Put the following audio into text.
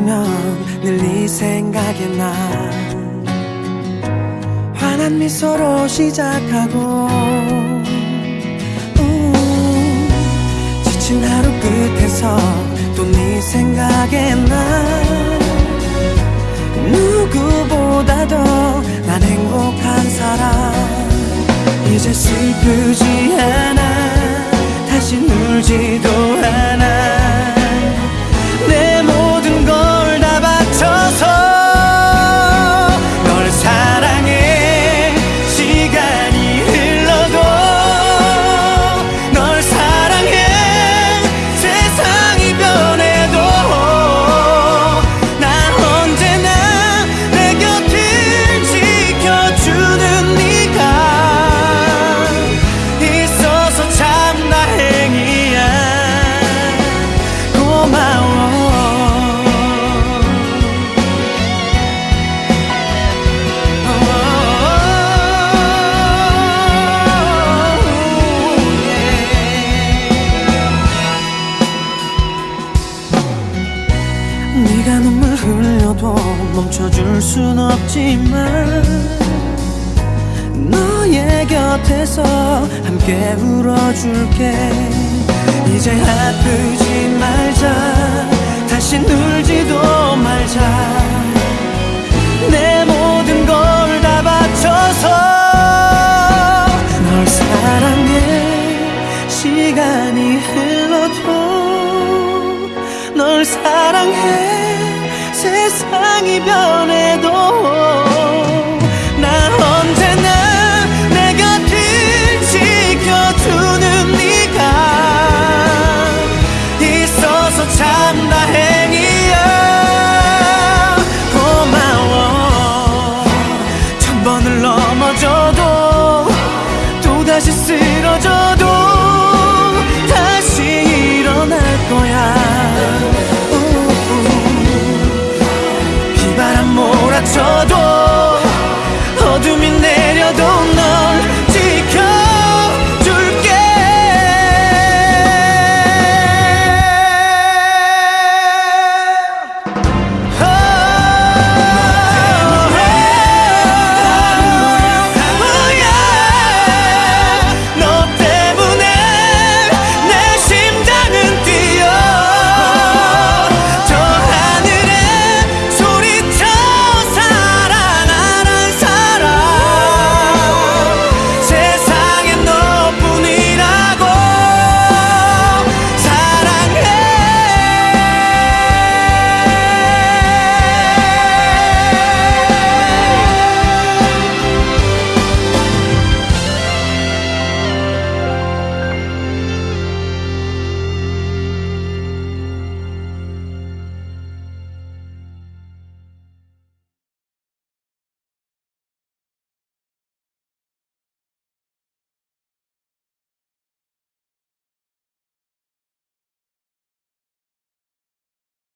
보면 늘 네 생각이 나. 환한 미소로 시작하고. 음, 지친 하루 끝에서 또 네 생각에 나. 누구보다도 난 행복한 사람. 이제 슬프지 않아. 다시 울지도 않아 네가 눈물 흘려도 멈춰줄 순 없지만 너의 곁에서 함께 울어줄게. 이제 아프지 말자 사랑해. 세상이 변해도